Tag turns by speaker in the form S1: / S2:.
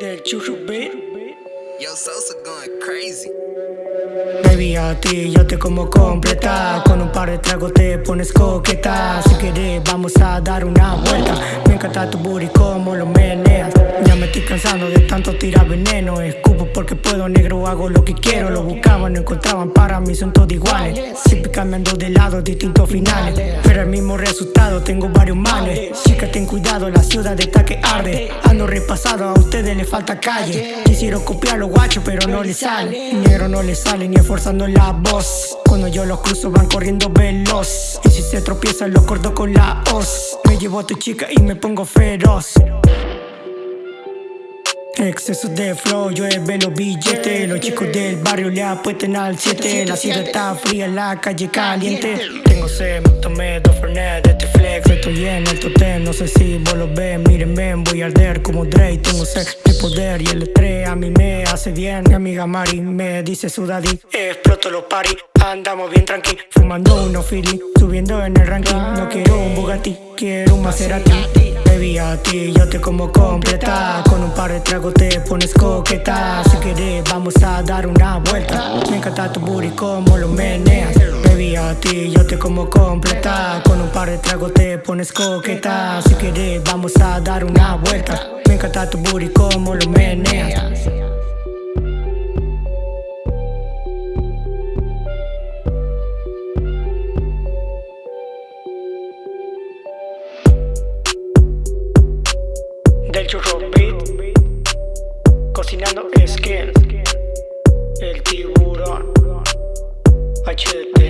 S1: del churro beat.
S2: Yo, Sosa going crazy.
S1: Baby, a ti yo te como completa Con un par de tragos te pones coqueta Si quieres vamos a dar una vuelta Me encanta tu booty como lo meneas estoy cansando de tanto tirar veneno. Escupo porque puedo, negro, hago lo que quiero. Lo buscaban, no encontraban, para mí son todos iguales. Siempre cambiando de lado, distintos finales. Pero el mismo resultado, tengo varios males. Chica, ten cuidado, la ciudad está que arde. Ando repasado, a ustedes les falta calle. Quisieron copiar los guachos, pero no les sale. Negro no les sale ni esforzando la voz. Cuando yo los cruzo van corriendo veloz. Y si se tropiezan los corto con la hoz. Me llevo a tu chica y me pongo feroz Exceso de flow, llueve los billetes. Los chicos del barrio le apuesten al 7 La ciudad está fría, la calle caliente. Tengo sed, me tomé dos fernet de este flex. Estoy en el totem, no sé si vos lo ves. Miren, ven, voy a arder como Dre Tengo sed de poder y el estrés a mí me hace bien. Mi amiga Mari me dice su daddy Exploto los paris, andamos bien tranqui Fumando unos feeling, subiendo en el ranking. No quiero un Bugatti, quiero un Maserati Baby, a ti yo te como completa. Con un par de tragos te pones coqueta. Si quieres vamos a dar una vuelta. Me encanta tu booty como lo meneas. Baby, a ti yo te como completa. Con un par de tragos te pones coqueta. Si quieres vamos a dar una vuelta. Me encanta tu booty como lo meneas del churro beat cocinando skin el tiburón HDT